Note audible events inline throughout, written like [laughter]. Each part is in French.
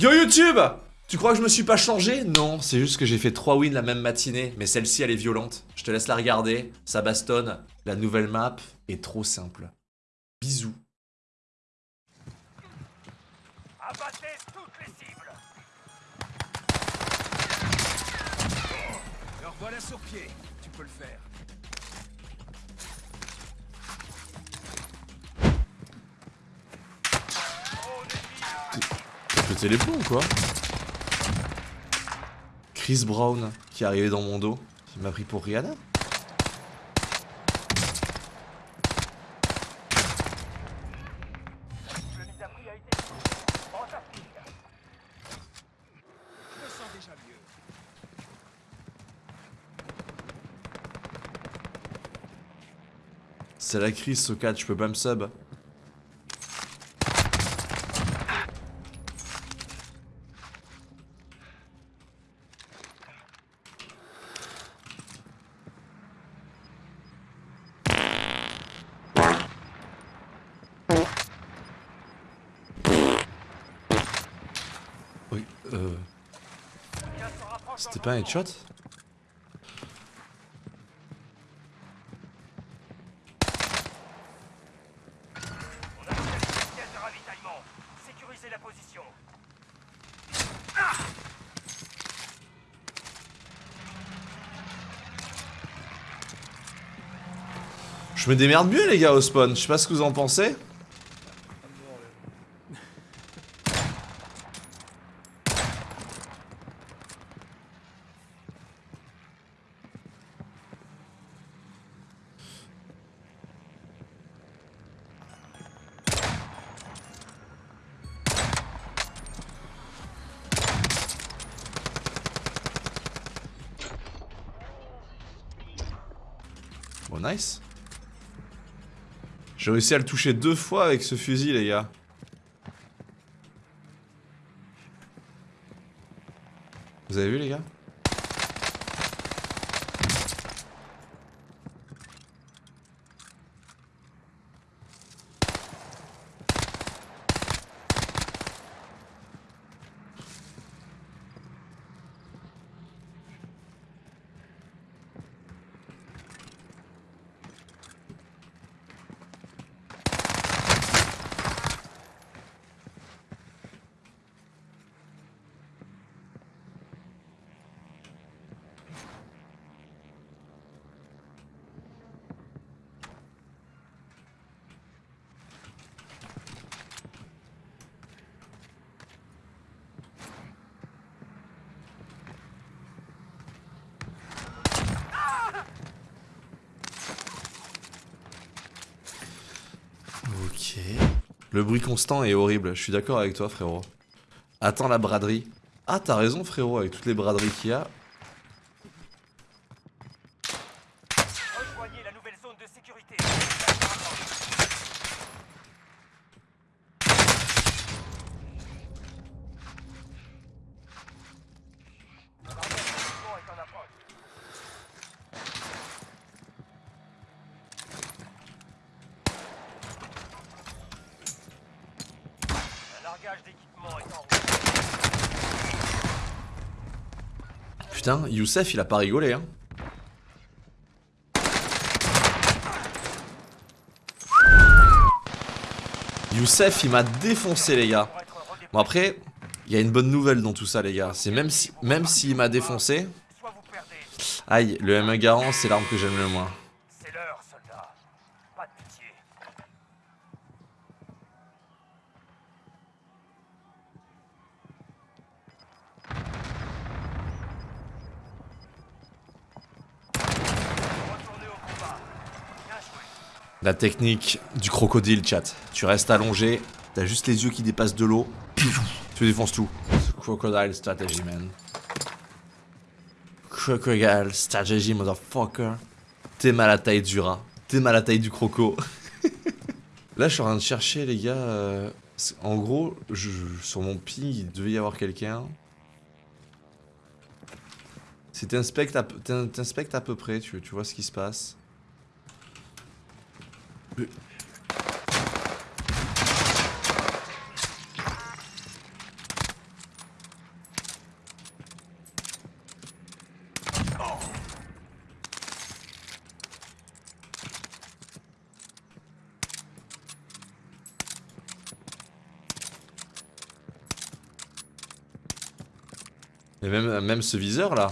Yo YouTube Tu crois que je me suis pas changé? Non, c'est juste que j'ai fait 3 wins la même matinée, mais celle-ci elle est violente. Je te laisse la regarder, ça bastonne. La nouvelle map est trop simple. Bisous. Pété les plombs ou quoi Chris Brown qui est arrivé dans mon dos, qui m'a pris pour Rihanna. C'est la crise, Sokat, je peux pas me sub. Euh... C'était pas un headshot. Je me démerde mieux les gars au spawn, je sais pas ce que vous en pensez. Bon nice. J'ai réussi à le toucher deux fois avec ce fusil les gars. Vous avez vu les gars Ok. Le bruit constant est horrible, je suis d'accord avec toi frérot. Attends la braderie. Ah t'as raison frérot, avec toutes les braderies qu'il y a. Rejoignez la nouvelle zone de sécurité. L'embarquement est en approche. Un largage d'équipement est en route. Putain, Youssef il a pas rigolé hein. Youssef il m'a défoncé les gars. Bon après, il y a une bonne nouvelle dans tout ça les gars. C'est même si même s'il m'a défoncé, aïe, le M1 Garand c'est l'arme que j'aime le moins. C'est l'heure, soldat. Pas de pitié. Retournez au combat. Bien joué. La technique du crocodile chat. Tu restes allongé, t'as juste les yeux qui dépassent de l'eau, [coughs] tu défonces tout. Crocodile strategy man. Crocodile strategy motherfucker. T'es mal à taille du rat. T'es mal à taille du croco. [laughs] Là je suis en train de chercher les gars. euh, En gros, sur mon ping il devait y avoir quelqu'un. Si t'inspectes à, à peu près, tu vois ce qui se passe. Et même, ce viseur là.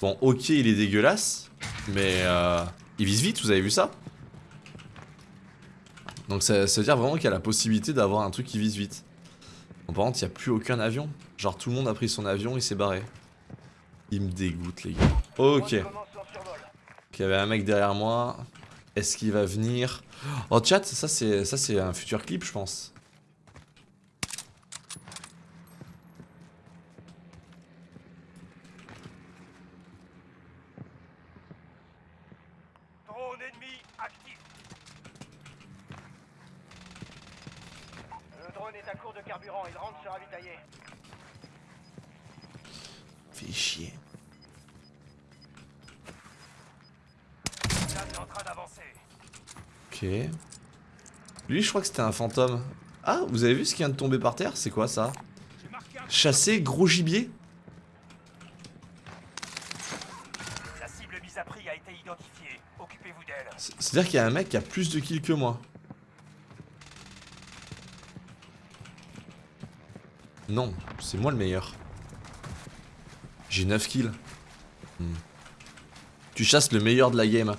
Bon, ok, il est dégueulasse, mais euh, il vise vite, vous avez vu ça? Donc ça, ça veut dire vraiment qu'il y a la possibilité d'avoir un truc qui vise vite. Bon, par contre, il n'y a plus aucun avion. Genre tout le monde a pris son avion et s'est barré. Il me dégoûte les gars. Ok. Il y avait un mec derrière moi. Est-ce qu'il va venir? Oh chat, ça c'est ça c'est un futur clip je pense. Drone ennemi actif. Le drone est à court de carburant, il rentre se ravitailler. Fais chier. Là, est en train d'avancer. Ok. Lui je crois que c'était un fantôme. Ah, vous avez vu ce qui vient de tomber par terre? C'est quoi ça? Chasser gros gibier? La cible mise à prix a été identifiée. Occupez-vous d'elle. C'est- C'est-à-dire qu'il y a un mec qui a plus de kills que moi. Non, c'est moi le meilleur. J'ai 9 kills. Hmm. Tu chasses le meilleur de la game.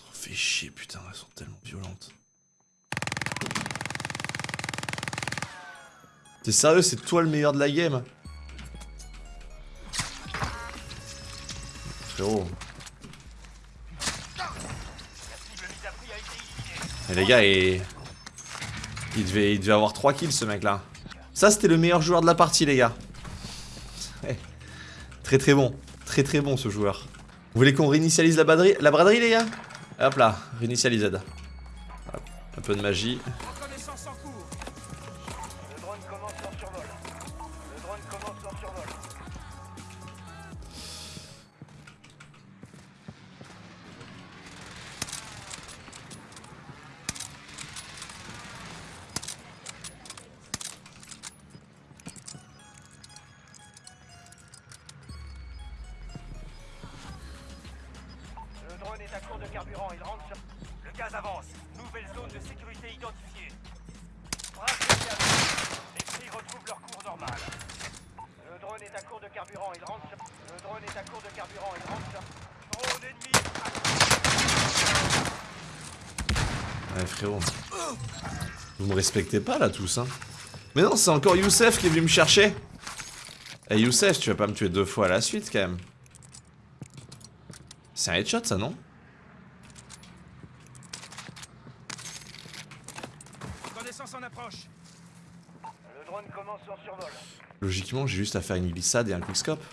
Oh, fais chier, putain, elles sont tellement violentes. T'es sérieux, c'est toi le meilleur de la game Frérot. Et les gars, il... Devait, avoir 3 kills ce mec là. Ça c'était le meilleur joueur de la partie les gars. Ouais. Très très bon. Très très bon ce joueur. Vous voulez qu'on réinitialise la, braderie, la braderie les gars? Hop là, réinitialised. Hop, Un peu de magie. Le gaz avance. Nouvelle zone de sécurité identifiée. Les prix retrouvent leur cours normal. Le drone est à court de carburant, il rentre. Le drone est à court de carburant, il rentre. Drone ennemi Ouais frérot. Vous me respectez pas là tous hein Mais non, c'est encore Youssef qui est venu me chercher. Eh Youssef, tu vas pas me tuer deux fois à la suite quand même. C'est un headshot ça non Reconnaissance en approche. Le drone commence son survol. Logiquement, j'ai juste à faire une glissade et un quickscope.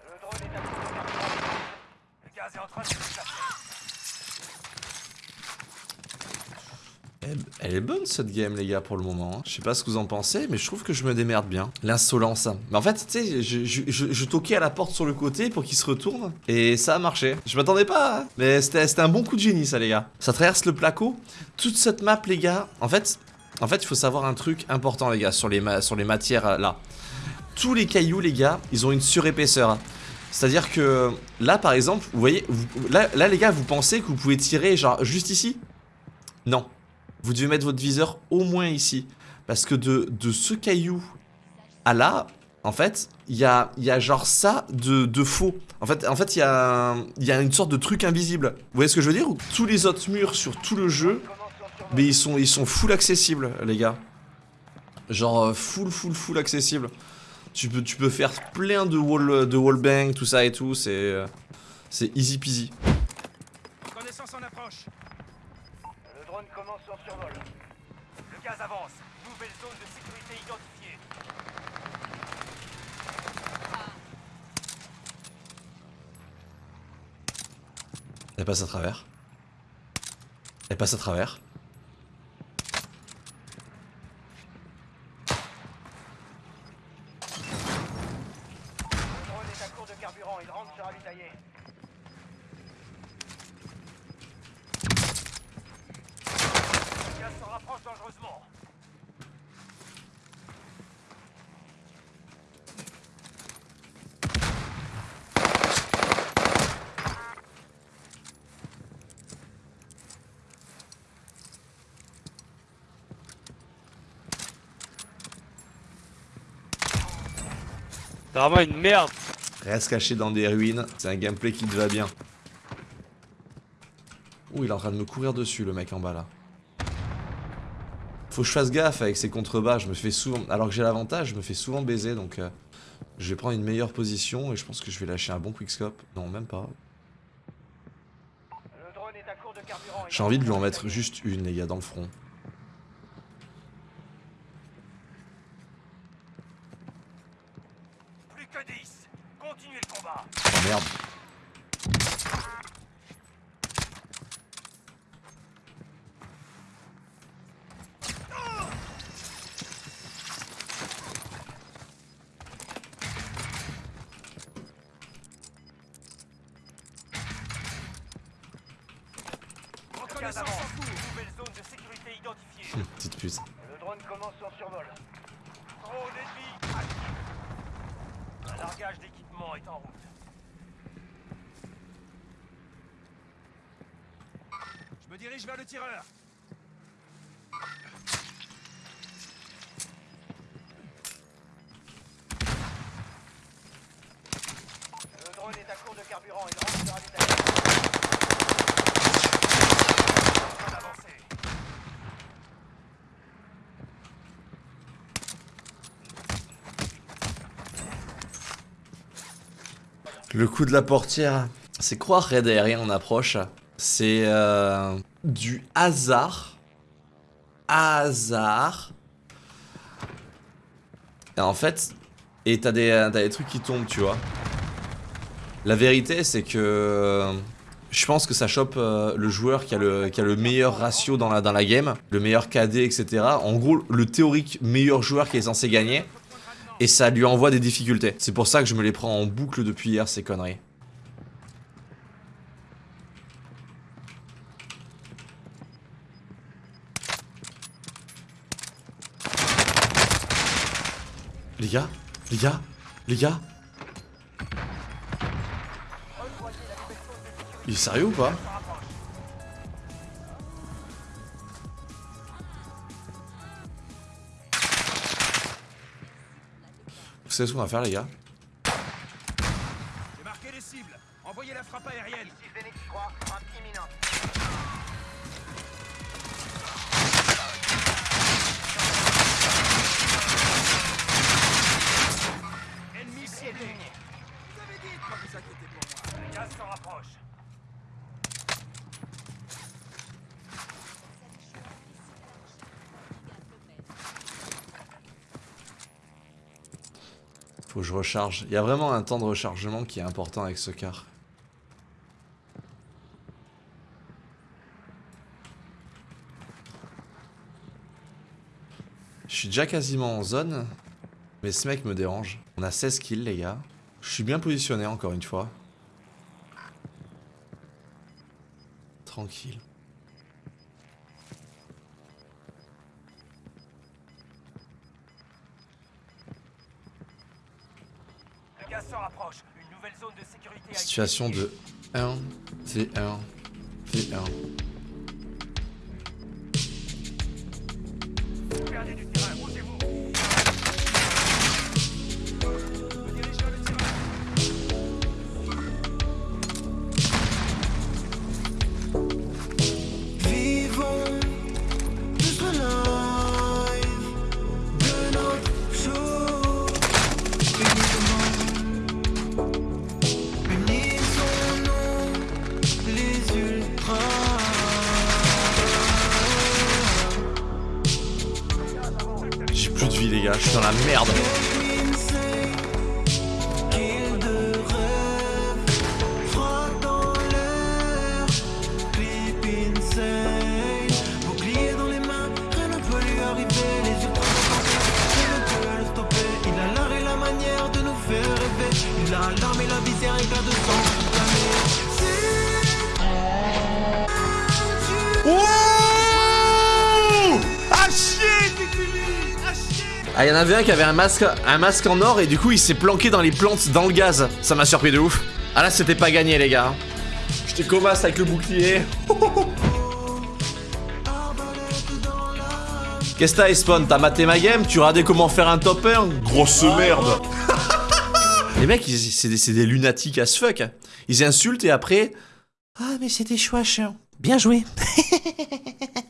Le drone est à. Le gaz est en train de se déplacer. Elle, est bonne cette game les gars pour le moment. hein. Je sais pas ce que vous en pensez, mais je trouve que je me démerde bien. L'insolence. Mais en fait, tu sais, je, toquais à la porte sur le côté pour qu'il se retourne. Et ça a marché. Je m'attendais pas. hein. Mais c'était un bon coup de génie ça les gars. Ça traverse le placo. Toute cette map les gars. En fait, en fait, il faut savoir un truc important les gars sur les, matières euh, là. Tous les cailloux les gars, ils ont une surépaisseur. C'est-à-dire que là par exemple, vous voyez, là les gars, vous pensez que vous pouvez tirer genre juste ici? Non. Vous devez mettre votre viseur au moins ici. Parce que de, de ce caillou à là, en fait, il y a, y a genre ça de, de faux. En fait, en fait, il y a, y a une sorte de truc invisible. Vous voyez ce que je veux dire? Ou Tous les autres murs sur tout le jeu, mais ils sont, ils sont full accessibles, les gars. Genre euh, full, full, full accessible. Tu peux, tu peux faire plein de wall, de wall bang, tout ça et tout. C'est, euh, c'est easy peasy. Reconnaissance en approche. Le drone commence son survol. Le gaz avance. Nouvelle zone de sécurité identifiée. Elle passe à travers. Elle passe à travers. C'est vraiment une merde. Reste caché dans des ruines, c'est un gameplay qui te va bien. Ouh, il est en train de me courir dessus, le mec en bas là. Faut que je fasse gaffe avec ces contrebas, je me fais souvent... Alors que j'ai l'avantage, je me fais souvent baiser, donc... euh, je vais prendre une meilleure position et je pense que je vais lâcher un bon quickscope. Non, même pas. Le drone est à court de carburant. J'ai envie de lui en mettre juste une, les gars, dans le front. Plus que 10. Continuez le combat. Oh merde. Le gaz Reconnaissance avance. en cours. Nouvelle zone de sécurité identifiée. Hum, Petite puce. Le drone commence son survol. Drone ennemi actif. Un largage d'équipement est en route. Je me dirige vers le tireur. Le drone est à court de carburant. Il rentre sur ravitaillement. Le coup de la portière, c'est quoi raid aérien en approche? C'est euh, du hasard. Hasard. Et en fait, et t'as des, des trucs qui tombent, tu vois. La vérité, c'est que euh, je pense que ça chope euh, le joueur qui a le, qui a le meilleur ratio dans la, dans la game, le meilleur KD, etc. En gros, le théorique meilleur joueur qui est censé gagner. Et ça lui envoie des difficultés. C'est pour ça que je me les prends en boucle depuis hier, ces conneries. Gars Les gars Les gars Il est sérieux ou pas? Vous savez ce qu'on va faire les gars? J'ai marqué les cibles. Envoyez la frappe aérienne. Ici Phoenix 3, frappe imminente. Faut que je recharge. Il y a vraiment un temps de rechargement qui est important avec ce car. Je suis déjà quasiment en zone, mais ce mec me dérange. On a 16 kills les gars. Je suis bien positionné encore une fois. Tranquille. Le gaz se rapproche. Une nouvelle zone de sécurité Situation de 1 V1 V1. Ah y'en avait un qui avait un masque, un masque en or et du coup il s'est planqué dans les plantes dans le gaz. Ça m'a surpris de ouf. Ah là c'était pas gagné les gars. J'étais comasse avec le bouclier. [laughs] Qu'est-ce que t'as Spawn? T'as maté ma game? Tu regardais comment faire un top 1 Grosse merde [laughs] Les mecs, c'est des, des lunatiques as fuck. Ils insultent et après. Ah, mais c'était chouette. Bien joué. [laughs]